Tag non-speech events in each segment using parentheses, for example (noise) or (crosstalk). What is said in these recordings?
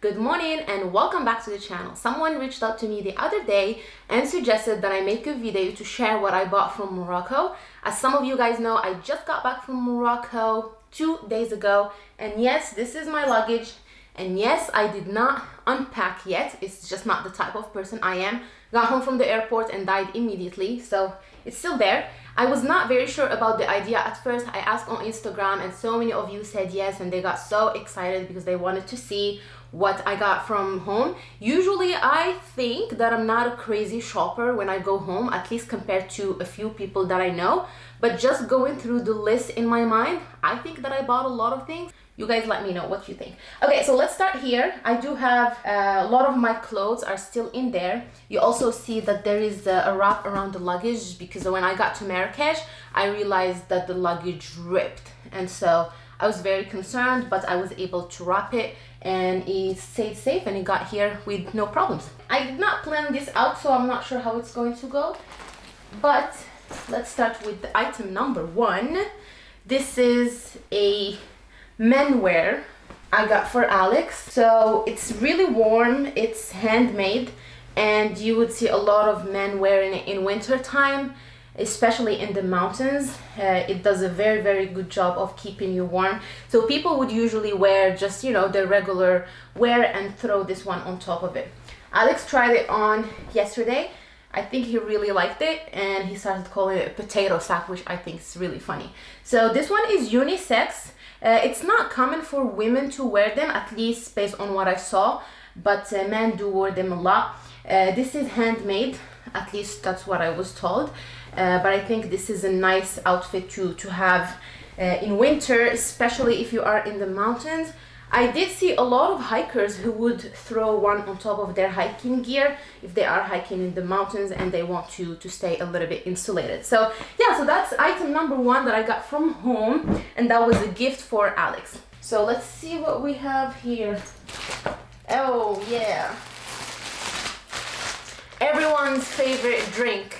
Good morning and welcome back to the channel. Someone reached out to me the other day and suggested that I make a video to share what I bought from Morocco. As some of you guys know, I just got back from Morocco two days ago and yes, this is my luggage and yes, I did not unpack yet. It's just not the type of person I am. Got home from the airport and died immediately, so it's still there. I was not very sure about the idea at first. I asked on Instagram and so many of you said yes and they got so excited because they wanted to see what I got from home. Usually I think that I'm not a crazy shopper when I go home, at least compared to a few people that I know. But just going through the list in my mind, I think that I bought a lot of things. You guys let me know what you think. Okay so let's start here. I do have uh, a lot of my clothes are still in there. You also see that there is a wrap around the luggage because when i got to marrakesh i realized that the luggage ripped. And so i was very concerned but i was able to wrap it and it stayed safe and it got here with no problems. I did not plan this out so i'm not sure how it's going to go but let's start with item number one. This is a menwear I got for Alex. So it's really warm, it's handmade, and you would see a lot of men wearing it in winter time, especially in the mountains. Uh, it does a very, very good job of keeping you warm. So people would usually wear just, you know, the regular wear and throw this one on top of it. Alex tried it on yesterday. I think he really liked it and he started calling it potato sack, which I think is really funny. So this one is unisex. Uh, it's not common for women to wear them, at least based on what I saw, but uh, men do wear them a lot. Uh, this is handmade, at least that's what I was told, uh, but I think this is a nice outfit to, to have uh, in winter, especially if you are in the mountains. I did see a lot of hikers who would throw one on top of their hiking gear if they are hiking in the mountains and they want to, to stay a little bit insulated. So yeah, so that's item number one that I got from home and that was a gift for Alex. So let's see what we have here. Oh yeah. Everyone's favorite drink.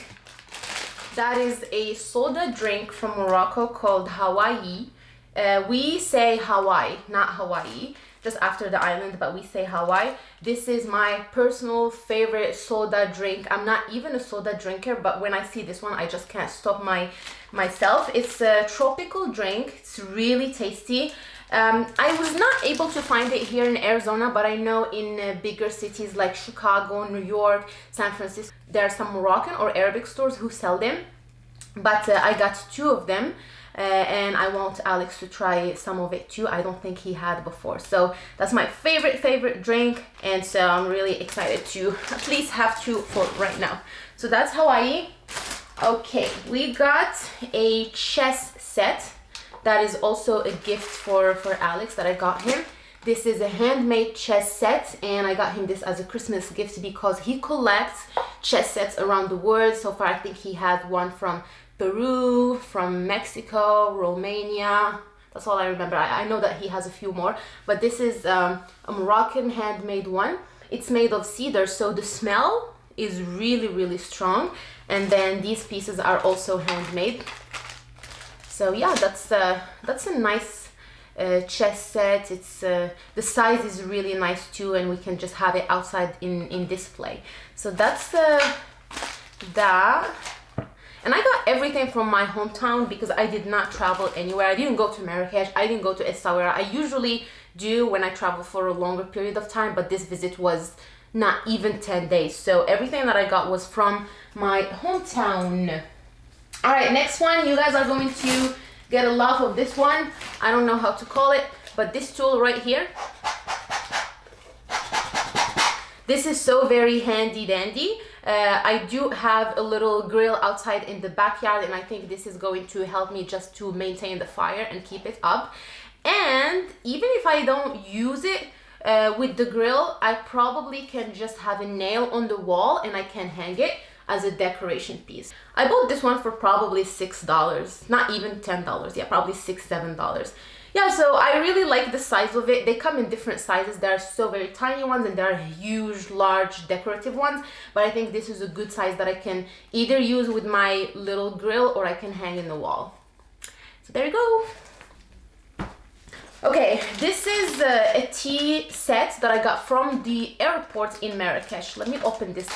That is a soda drink from Morocco called Hawaii uh, we say Hawaii, not Hawaii, just after the island, but we say Hawaii. This is my personal favorite soda drink. I'm not even a soda drinker, but when I see this one, I just can't stop my myself. It's a tropical drink. It's really tasty. Um, I was not able to find it here in Arizona, but I know in uh, bigger cities like Chicago, New York, San Francisco, there are some Moroccan or Arabic stores who sell them. But uh, I got two of them uh, and I want Alex to try some of it too. I don't think he had before. So that's my favorite, favorite drink. And so I'm really excited to at least have two for right now. So that's Hawaii. Okay, we got a chess set. That is also a gift for, for Alex that I got him. This is a handmade chess set and I got him this as a Christmas gift because he collects chess sets around the world. So far I think he had one from Peru, from Mexico, Romania. That's all I remember. I, I know that he has a few more, but this is um, a Moroccan handmade one. It's made of cedar, so the smell is really, really strong. And then these pieces are also handmade. So yeah, that's uh, that's a nice uh, chess set. It's uh, the size is really nice too, and we can just have it outside in in display. So that's uh, that and I got everything from my hometown because I did not travel anywhere. I didn't go to Marrakesh. I didn't go to Essaouira. I usually do when I travel for a longer period of time, but this visit was not even 10 days. So everything that I got was from my hometown. All right, next one, you guys are going to get a love of this one. I don't know how to call it, but this tool right here, this is so very handy dandy uh, I do have a little grill outside in the backyard and I think this is going to help me just to maintain the fire and keep it up. And even if I don't use it uh, with the grill, I probably can just have a nail on the wall and I can hang it as a decoration piece. I bought this one for probably $6, not even $10, yeah, probably six, $7 yeah so i really like the size of it they come in different sizes there are so very tiny ones and there are huge large decorative ones but i think this is a good size that i can either use with my little grill or i can hang in the wall so there you go Okay, this is uh, a tea set that I got from the airport in Marrakesh. Let me open this.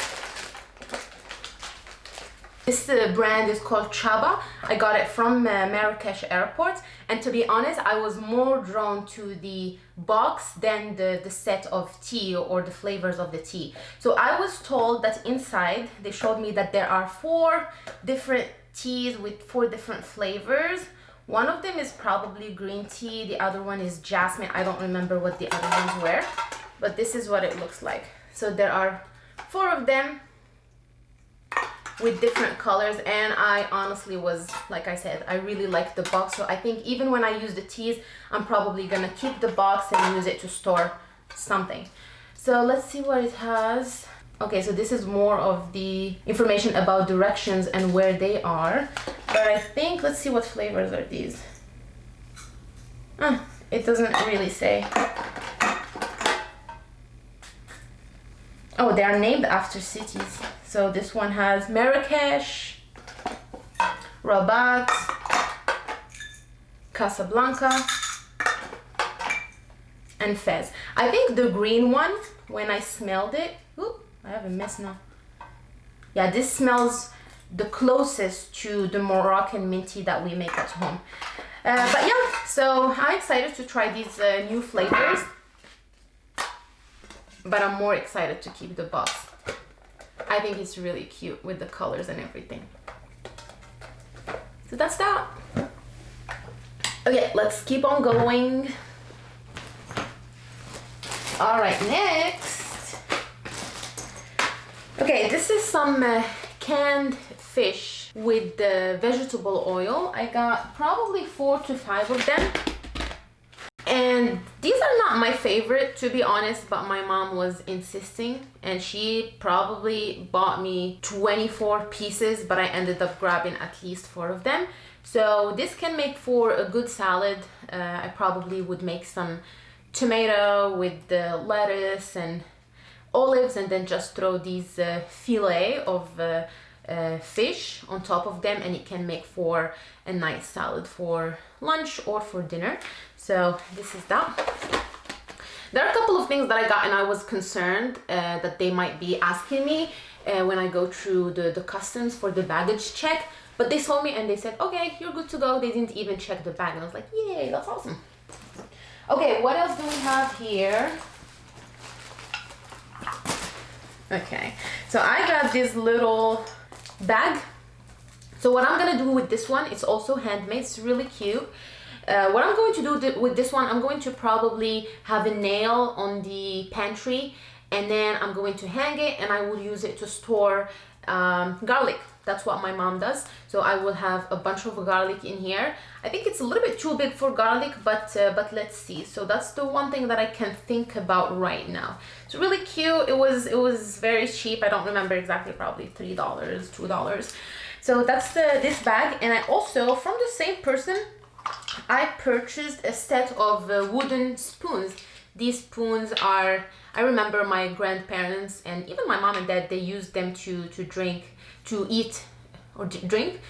This uh, brand is called Chaba. I got it from uh, Marrakesh airport. And to be honest, I was more drawn to the box than the, the set of tea or the flavors of the tea. So I was told that inside, they showed me that there are four different teas with four different flavors. One of them is probably green tea. The other one is jasmine. I don't remember what the other ones were, but this is what it looks like. So there are four of them with different colors and I honestly was like I said I really like the box. So I think even when I use the teas I'm probably gonna keep the box and use it to store something. So let's see what it has. Okay so this is more of the information about directions and where they are. But I think let's see what flavors are these. Uh, it doesn't really say oh they are named after cities so this one has Marrakesh, Rabat, Casablanca, and Fez. I think the green one, when I smelled it, oop, I have a mess now. Yeah, this smells the closest to the Moroccan minty that we make at home. Uh, but yeah, so I'm excited to try these uh, new flavors. But I'm more excited to keep the box. I think it's really cute with the colors and everything. So that's that. Okay, let's keep on going. All right, next. Okay, this is some uh, canned fish with the vegetable oil. I got probably four to five of them and these are not my favorite to be honest but my mom was insisting and she probably bought me 24 pieces but I ended up grabbing at least four of them. So this can make for a good salad. Uh, I probably would make some tomato with the lettuce and olives and then just throw these uh, fillet of uh, uh, fish on top of them and it can make for a nice salad for lunch or for dinner. So this is that. There are a couple of things that I got and I was concerned uh, that they might be asking me uh, when I go through the, the customs for the baggage check but they saw me and they said okay you're good to go. They didn't even check the bag and I was like yay that's awesome. Okay what else do we have here? Okay so I got this little bag so what I'm gonna do with this one it's also handmade it's really cute uh, what I'm going to do th with this one, I'm going to probably have a nail on the pantry and then I'm going to hang it and I will use it to store um, garlic. That's what my mom does. So I will have a bunch of garlic in here. I think it's a little bit too big for garlic, but uh, but let's see. So that's the one thing that I can think about right now. It's really cute. It was it was very cheap. I don't remember exactly, probably three dollars, two dollars. So that's the this bag, and I also from the same person I purchased a set of uh, wooden spoons. These spoons are, I remember my grandparents and even my mom and dad, they used them to, to drink, to eat or drink,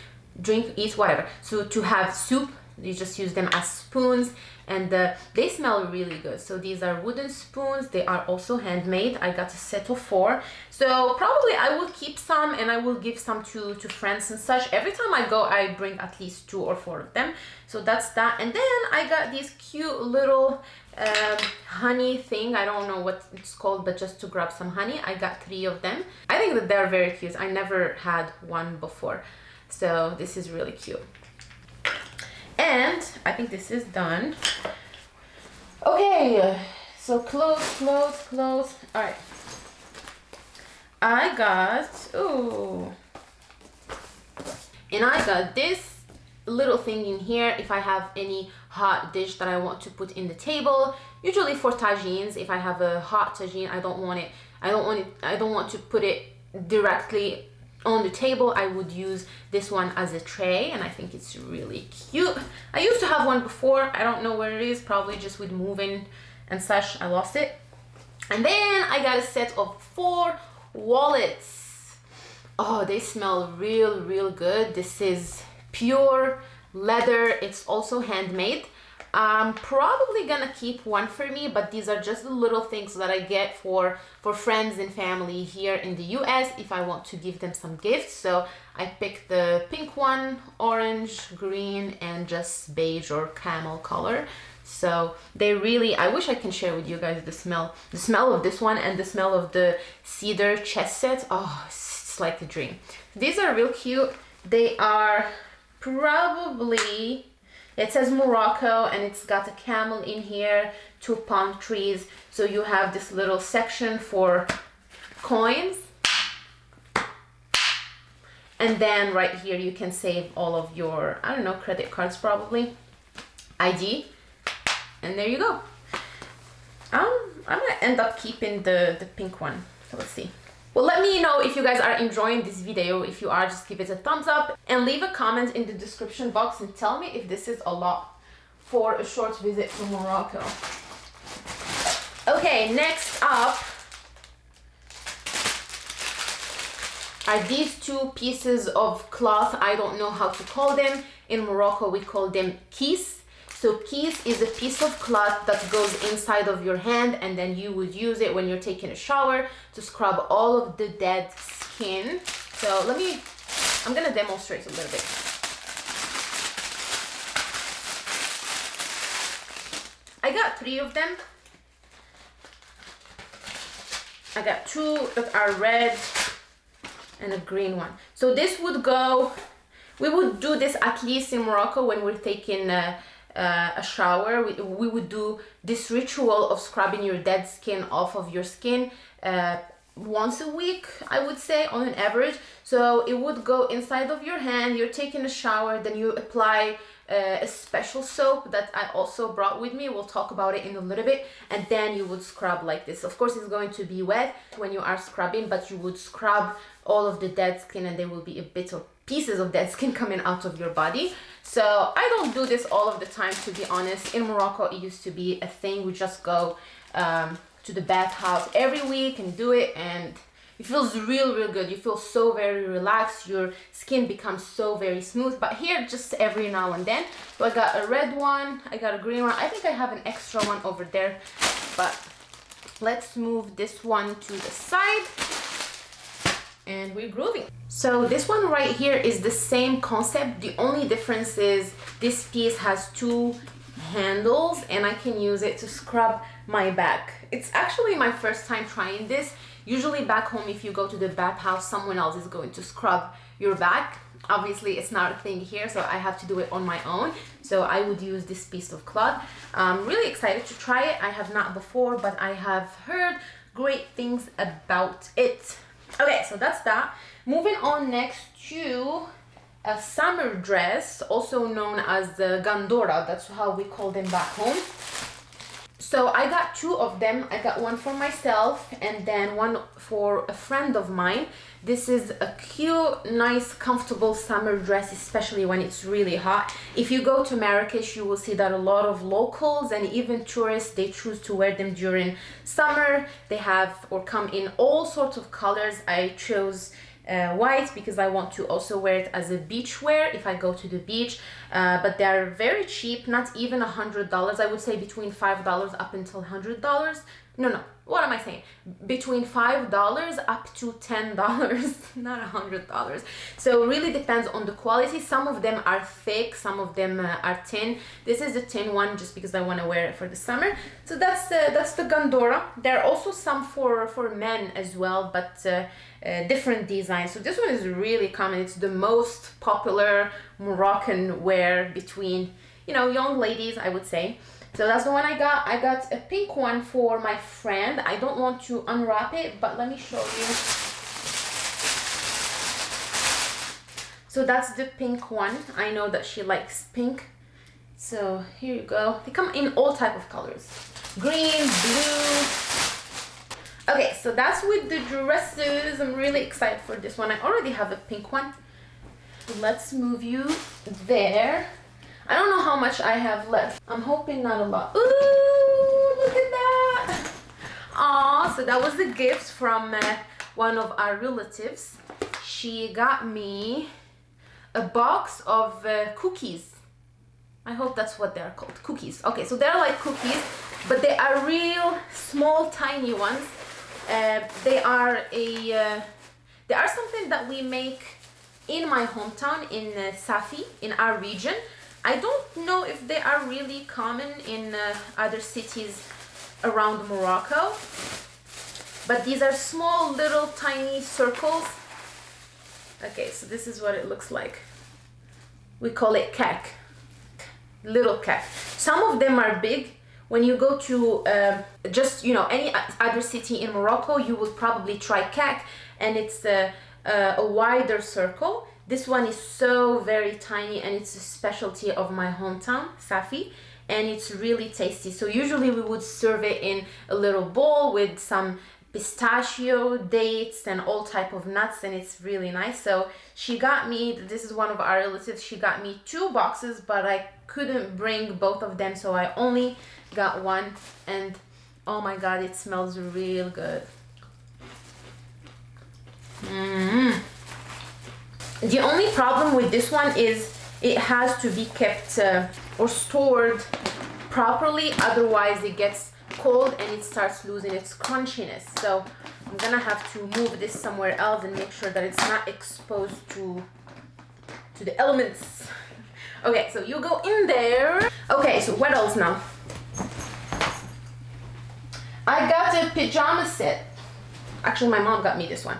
drink, eat, whatever. So to have soup, you just use them as spoons and uh, they smell really good. So these are wooden spoons. They are also handmade. I got a set of four. So probably i will keep some and i will give some to to friends and such. Every time i go i bring at least two or four of them. So that's that. And then i got these cute little um, honey thing. I don't know what it's called but just to grab some honey i got three of them. I think that they're very cute. I never had one before. So this is really cute and I think this is done. Okay so close close close. All right. I got oh and I got this little thing in here. If I have any hot dish that I want to put in the table usually for tagines if I have a hot tagine I don't want it I don't want it I don't want to put it directly on the table I would use this one as a tray and I think it's really cute. I used to have one before I don't know where it is probably just with moving and such I lost it. And then I got a set of four wallets. Oh they smell real real good. This is pure leather. It's also handmade I'm probably gonna keep one for me, but these are just the little things that I get for, for friends and family here in the US if I want to give them some gifts. So I picked the pink one, orange, green, and just beige or camel color. So they really, I wish I can share with you guys the smell, the smell of this one and the smell of the cedar chess set. Oh, it's like a dream. These are real cute. They are probably it says Morocco and it's got a camel in here, two palm trees. So you have this little section for coins. And then right here you can save all of your, I don't know, credit cards probably, ID. And there you go. Um, I'm gonna end up keeping the, the pink one. So let's see. Well, let me know if you guys are enjoying this video. If you are, just give it a thumbs up and leave a comment in the description box and tell me if this is a lot for a short visit to Morocco. Okay, next up are these two pieces of cloth. I don't know how to call them. In Morocco, we call them kis so kiss is a piece of cloth that goes inside of your hand and then you would use it when you're taking a shower to scrub all of the dead skin. So let me, I'm gonna demonstrate a little bit. I got three of them. I got two that are red and a green one. So this would go, we would do this at least in Morocco when we're taking uh, uh, a shower. We, we would do this ritual of scrubbing your dead skin off of your skin uh, once a week I would say on an average. So it would go inside of your hand. You're taking a shower then you apply uh, a special soap that I also brought with me. We'll talk about it in a little bit. And then you would scrub like this. Of course it's going to be wet when you are scrubbing but you would scrub all of the dead skin and there will be a bit of pieces of dead skin (laughs) coming out of your body so I don't do this all of the time to be honest. In Morocco it used to be a thing. We just go um, to the bathhouse every week and do it and it feels real real good. You feel so very relaxed. Your skin becomes so very smooth. But here just every now and then. So I got a red one. I got a green one. I think I have an extra one over there. But let's move this one to the side and we're grooving. So this one right here is the same concept. The only difference is this piece has two handles and I can use it to scrub my back. It's actually my first time trying this. Usually back home if you go to the bathhouse someone else is going to scrub your back. Obviously it's not a thing here so I have to do it on my own. So I would use this piece of cloth. I'm really excited to try it. I have not before but I have heard great things about it okay so that's that. Moving on next to a summer dress also known as the gandora. That's how we call them back home. So I got two of them. I got one for myself and then one for a friend of mine this is a cute nice comfortable summer dress especially when it's really hot. If you go to Marrakesh you will see that a lot of locals and even tourists they choose to wear them during summer. They have or come in all sorts of colors. I chose uh, white because I want to also wear it as a beach wear if I go to the beach. Uh, but they're very cheap not even a hundred dollars. I would say between five dollars up until hundred dollars no no what am I saying? Between $5 up to $10, (laughs) not a $100. So it really depends on the quality. Some of them are thick, some of them uh, are thin. This is the thin one just because I want to wear it for the summer. So that's uh, that's the Gandora. There are also some for, for men as well, but uh, uh, different designs. So this one is really common. It's the most popular Moroccan wear between, you know, young ladies, I would say. So that's the one I got. I got a pink one for my friend. I don't want to unwrap it, but let me show you. So that's the pink one. I know that she likes pink. So here you go. They come in all type of colors. Green, blue. Okay, so that's with the dresses. I'm really excited for this one. I already have a pink one. Let's move you there. I don't know how much I have left. I'm hoping not a lot. Ooh, look at that. Aw, so that was the gift from uh, one of our relatives. She got me a box of uh, cookies. I hope that's what they're called. Cookies. Okay, so they're like cookies, but they are real small, tiny ones. Uh, they are a uh, they are something that we make in my hometown in uh, Safi in our region. I don't know if they are really common in uh, other cities around Morocco, but these are small, little, tiny circles. Okay, so this is what it looks like. We call it kek little kek. Some of them are big. When you go to uh, just, you know, any other city in Morocco, you would probably try kek and it's a, a, a wider circle. This one is so very tiny and it's a specialty of my hometown, Safi and it's really tasty. So usually we would serve it in a little bowl with some pistachio, dates, and all type of nuts, and it's really nice. So she got me, this is one of our relatives, she got me two boxes, but I couldn't bring both of them, so I only got one, and oh my god, it smells real good. Mm -hmm. The only problem with this one is it has to be kept uh, or stored properly, otherwise it gets cold and it starts losing its crunchiness. So I'm gonna have to move this somewhere else and make sure that it's not exposed to, to the elements. (laughs) Okay, so you go in there. Okay, so what else now? I got a pajama set. Actually, my mom got me this one.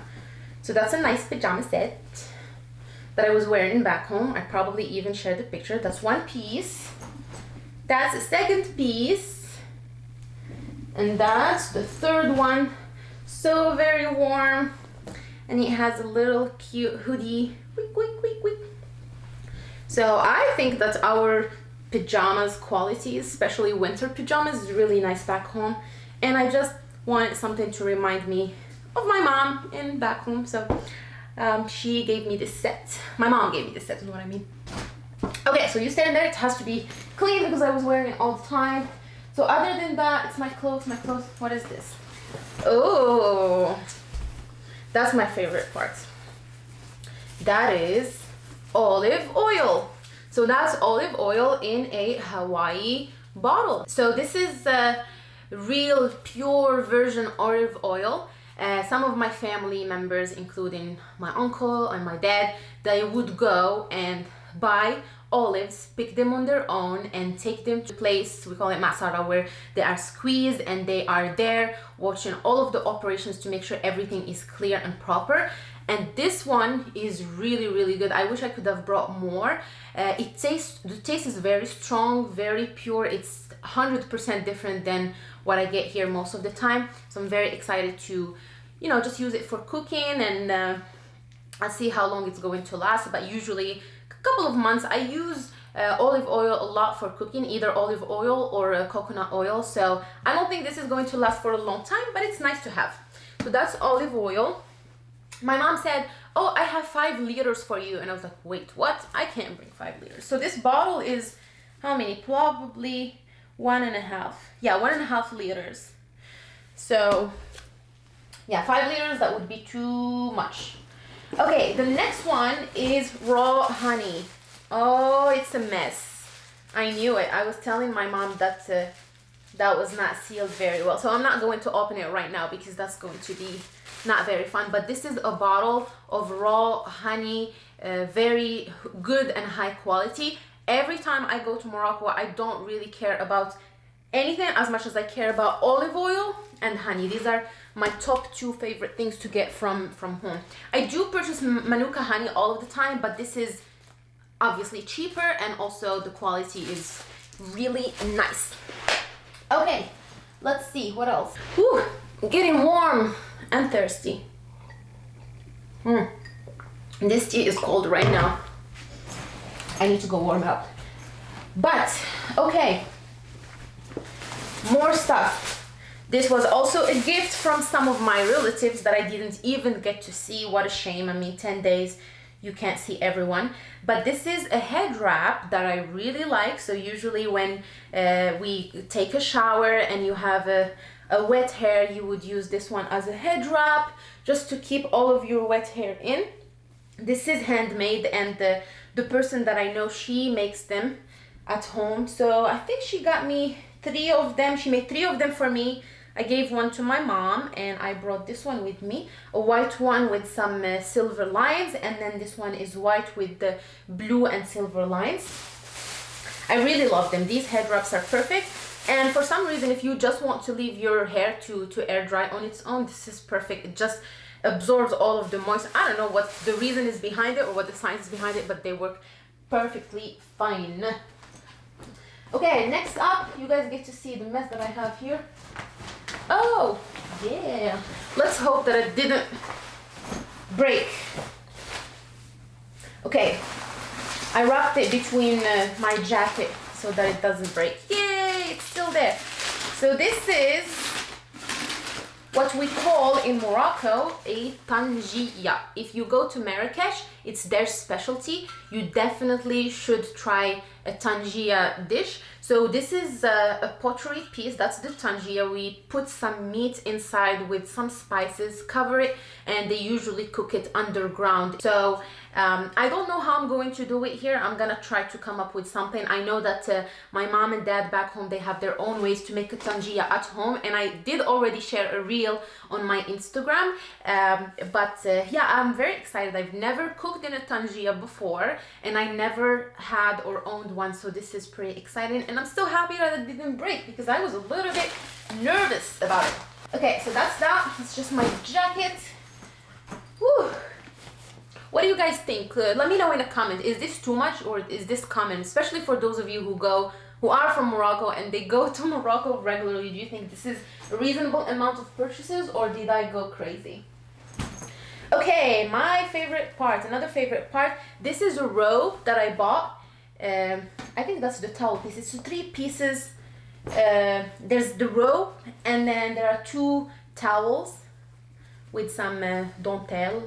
So that's a nice pajama set that I was wearing back home. I probably even shared the picture. That's one piece. That's a second piece. And that's the third one. So very warm. And it has a little cute hoodie. Quick quick quick quick so I think that our pajamas quality especially winter pajamas is really nice back home. And I just wanted something to remind me of my mom in back home. So um, she gave me this set my mom gave me this set is what I mean okay so you stand there it has to be clean because I was wearing it all the time so other than that, it's my clothes, my clothes. What is this? Oh, that's my favorite part. That is olive oil. So that's olive oil in a Hawaii bottle. So this is a real pure virgin olive oil. Uh, some of my family members, including my uncle and my dad, they would go and buy olives, pick them on their own and take them to place, we call it masara, where they are squeezed and they are there watching all of the operations to make sure everything is clear and proper. And this one is really, really good. I wish I could have brought more. Uh, it tastes, the taste is very strong, very pure. It's 100% different than what I get here most of the time. So I'm very excited to, you know, just use it for cooking and uh, I'll see how long it's going to last. But usually a couple of months. I use uh, olive oil a lot for cooking, either olive oil or uh, coconut oil. So I don't think this is going to last for a long time, but it's nice to have. So that's olive oil. My mom said, oh, I have five liters for you. And I was like, wait, what? I can't bring five liters. So this bottle is how many? Probably one and a half. Yeah, one and a half liters. So yeah, five liters, that would be too much. Okay, the next one is raw honey. Oh, it's a mess. I knew it. I was telling my mom that uh, that was not sealed very well. So I'm not going to open it right now because that's going to be not very fun. But this is a bottle of raw honey, uh, very good and high quality. Every time I go to Morocco, I don't really care about anything as much as I care about olive oil and honey. These are my top two favorite things to get from from home i do purchase manuka honey all of the time but this is obviously cheaper and also the quality is really nice okay let's see what else Whew, getting warm and thirsty mm. this tea is cold right now i need to go warm up but okay more stuff this was also a gift from some of my relatives that I didn't even get to see. What a shame. I mean, 10 days, you can't see everyone. But this is a head wrap that I really like. So usually when uh, we take a shower and you have a, a wet hair, you would use this one as a head wrap just to keep all of your wet hair in. This is handmade and the, the person that I know, she makes them at home. So I think she got me three of them. She made three of them for me. I gave one to my mom and I brought this one with me. A white one with some uh, silver lines and then this one is white with the blue and silver lines. I really love them. These head wraps are perfect. And for some reason, if you just want to leave your hair to, to air dry on its own, this is perfect. It just absorbs all of the moisture. I don't know what the reason is behind it or what the science is behind it, but they work perfectly fine. Okay, next up, you guys get to see the mess that I have here. Oh, yeah. Let's hope that it didn't break. Okay, I wrapped it between uh, my jacket so that it doesn't break. Yay, it's still there. So this is what we call in Morocco a tangia. If you go to Marrakesh, it's their specialty. You definitely should try a tangia dish. So this is a, a, pottery piece, that's the tangia. We put some meat inside with some spices, cover it, and they usually cook it underground. So um, I don't know how I'm going to do it here. I'm gonna try to come up with something. I know that uh, my mom and dad back home, they have their own ways to make a tangia at home. And I did already share a reel on my Instagram. Um, but uh, yeah, I'm very excited. I've never cooked in a tangia before and I never had or owned one. So this is pretty exciting. And I'm still happy that it didn't break because I was a little bit nervous about it. Okay, so that's that. It's just my jacket. Do you guys think? Uh, let me know in the comment. Is this too much or is this common? Especially for those of you who go, who are from Morocco and they go (laughs) to Morocco regularly. Do you think this is a reasonable amount of purchases or did I go crazy? Okay, my favorite part, another favorite part. This is a robe that I bought. Um, I think that's the towel piece. It's three pieces. Uh, there's the robe and then there are two towels with some uh, dentelle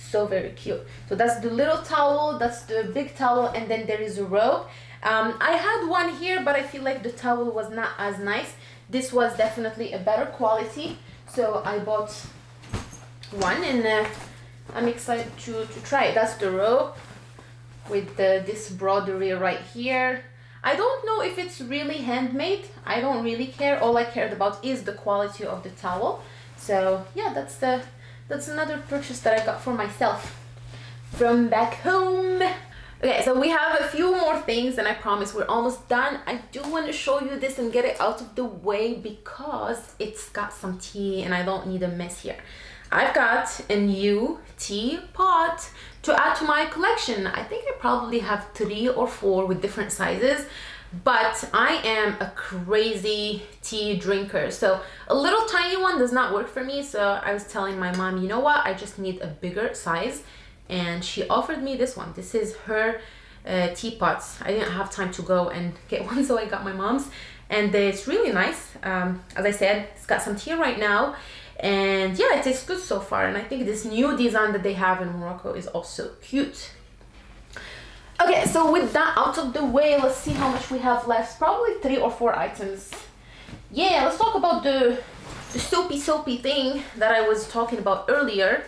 so very cute. So that's the little towel that's the big towel and then there is a robe um, I had one here but I feel like the towel was not as nice. This was definitely a better quality. So I bought one and uh, I'm excited to, to try it. That's the robe with the, this broderie right here. I don't know if it's really handmade. I don't really care. All I cared about is the quality of the towel. So yeah that's the that's another purchase that I got for myself from back home. Okay, so we have a few more things and I promise we're almost done. I do want to show you this and get it out of the way because it's got some tea and I don't need a mess here. I've got a new tea pot to add to my collection. I think I probably have three or four with different sizes but I am a crazy tea drinker. So a little tiny one does not work for me. So I was telling my mom, you know what? I just need a bigger size. And she offered me this one. This is her uh. I didn't have time to go and get (laughs) one, so I got my mom's. And it's really nice. Um, as I said, it's got some tea right now. And yeah, it tastes good so far. And I think this new design that they have in Morocco is also cute. Okay, so with that out of the way, let's see how much we have left. Probably three or four items. Yeah, let's talk about the, the soapy soapy thing that I was talking about earlier.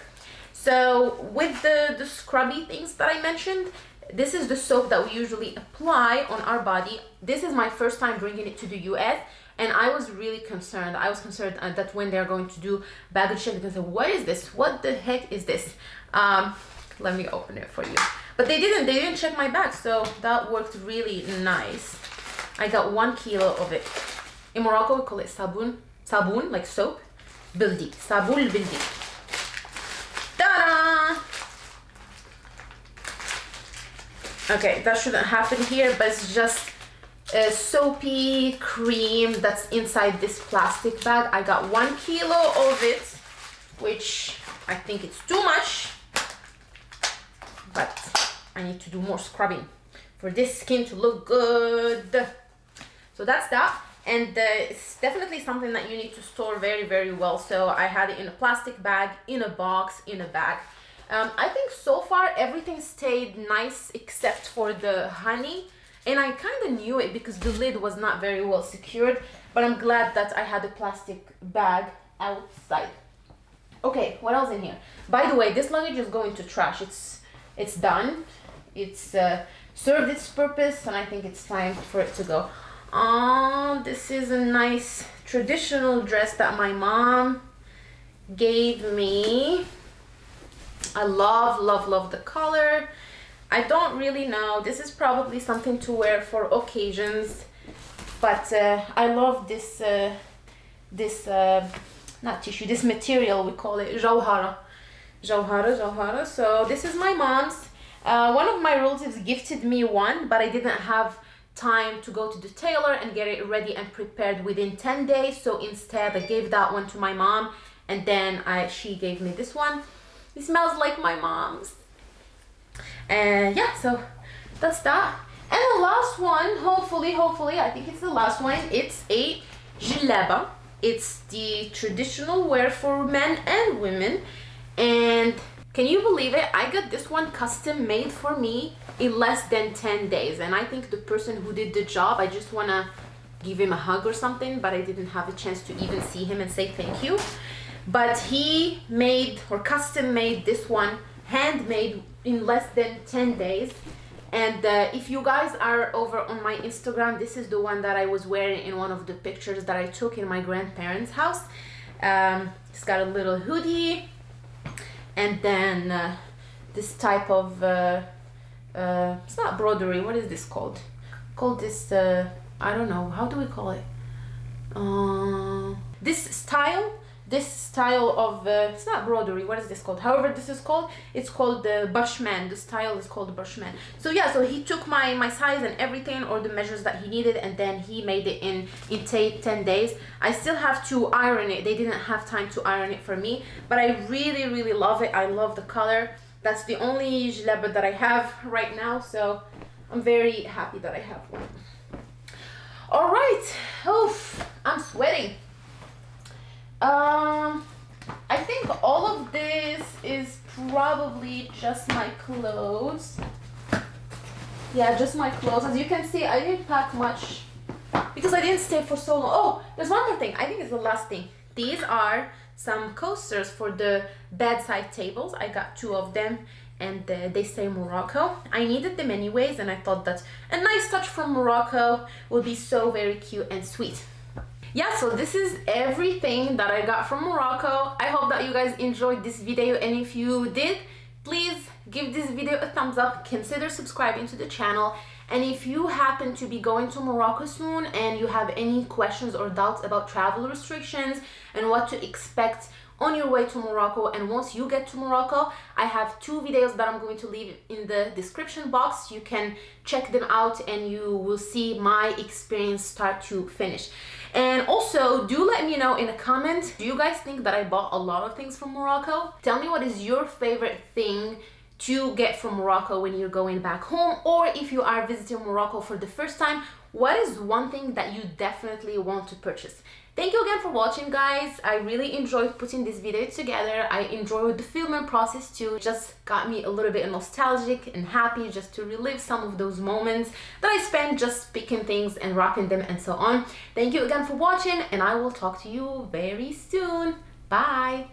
So with the, the scrubby things that I mentioned, this is the soap that we usually apply on our body. This is my first time bringing it to the US and I was really concerned. I was concerned uh, that when they're going to do baggage check, they say, what is this? What the heck is this? Um, let me open it for you. But they didn't, they didn't check my bag, so that worked really nice. I got one kilo of it. In Morocco, we call it sabun, sabun, like soap. Bildi, sabul bildi. Ta-da! Okay, that shouldn't happen here, but it's just a soapy cream that's inside this plastic bag. I got one kilo of it, which I think it's too much, I need to do more scrubbing for this skin to look good. So that's that. And uh, it's definitely something that you need to store very, very well. So I had it in a plastic bag, in a box, in a bag. Um, I think so far everything stayed nice except for the honey. And I kind of knew it because the lid was not very well secured. But I'm glad that I had a plastic bag outside. Okay, what else in here? By the way, this luggage is going to trash. It's it's done it's uh, served its purpose and I think it's time for it to go. Oh, this is a nice traditional dress that my mom gave me. I love, love, love the color. I don't really know. This is probably something to wear for occasions. But uh, I love this, uh, this, uh, not tissue, this material, we call it jawhara. Jawhara, jawhara. So this is my mom's. Uh, one of my relatives gifted me one, but I didn't have time to go to the tailor and get it ready and prepared within 10 days. So instead I gave that one to my mom and then I she gave me this one. It smells like my mom's. And yeah so that's that. And the last one hopefully hopefully I think it's the last one. It's a jilaba. It's the traditional wear for men and women. And can you believe it? I got this one custom made for me in less than 10 days. And I think the person who did the job, I just want to give him a hug or something, but I didn't have a chance to even see him and say thank you. But he made or custom made this one handmade in less than 10 days. And uh, if you guys are over on my Instagram, this is the one that I was wearing in one of the pictures that I took in my grandparents' house. Um, it's got a little hoodie and then uh, this type of uh, uh, it's not broderie what is this called? Called this uh, I don't know how do we call it? Uh, this style this style of uh, it's not broderie what is this called? However this is called it's called the bushman. The style is called bushman. So yeah so he took my my size and everything or the measures that he needed and then he made it in in 10 days. I still have to iron it. They didn't have time to iron it for me but i really really love it. I love the color. That's the only jilaba that i have right now so i'm very happy that i have one. All right. Oof i'm sweating um, I think all of this is probably just my clothes. Yeah, just my clothes. As you can see, I didn't pack much because I didn't stay for so long. Oh, there's one more thing. I think it's the last thing. These are some coasters for the bedside tables. I got two of them and uh, they say Morocco. I needed them anyways and I thought that a nice touch from Morocco would be so very cute and sweet yeah so this is everything that i got from morocco. I hope that you guys enjoyed this video and if you did please give this video a thumbs up consider subscribing to the channel and if you happen to be going to Morocco soon and you have any questions or doubts about travel restrictions and what to expect on your way to Morocco and once you get to Morocco I have two videos that I'm going to leave in the description box. You can check them out and you will see my experience start to finish. And also do let me know in a comment do you guys think that I bought a lot of things from Morocco? Tell me what is your favorite thing to get from Morocco when you're going back home or if you are visiting Morocco for the first time what is one thing that you definitely want to purchase Thank you again for watching guys. I really enjoyed putting this video together. I enjoyed the filming process too. It just got me a little bit nostalgic and happy just to relive some of those moments that I spent just picking things and wrapping them and so on. Thank you again for watching and I will talk to you very soon. Bye!